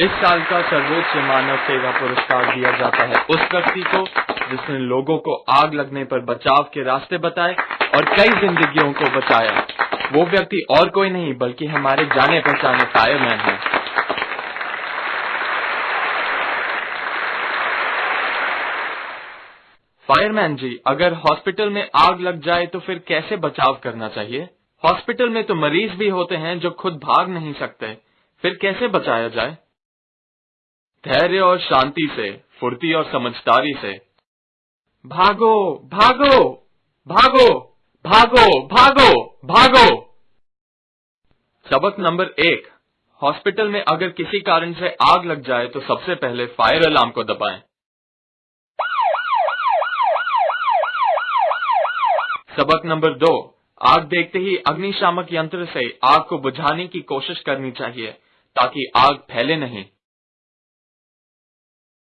इस साल का सर्वोच्च मानव सेवा पुरस्कार दिया जाता है। उस व्यक्ति को जिसने लोगों को आग लगने पर बचाव के रास्ते बताए और कई जिंदगियों को बचाया। वो व्यक्ति और कोई नहीं, बल्कि हमारे जाने पहचाने फायरमैन है। फायरमैन जी, अगर हॉस्पिटल में आग लग जाए तो फिर कैसे बचाव करना चाहिए? हॉस्पिटल में तो मरीज़ भी होते हैं जो खुद भाग नहीं सकते। फिर कैसे बचाया जाए? धैर्य और शांति से, फुर्ती और समझदारी से। भागो भागो भागो भागो भागो भागो। सबक नंबर एक, हॉस्पिटल में अगर किसी कारण से आग लग जाए तो सबसे पहले फायर अलार्म को दबाएँ। सबक नंबर दो, आग देखते ही अग्निशामक यंत्र से आग को बुझाने की कोशिश करनी चाहिए। ताकि आग फैले नहीं।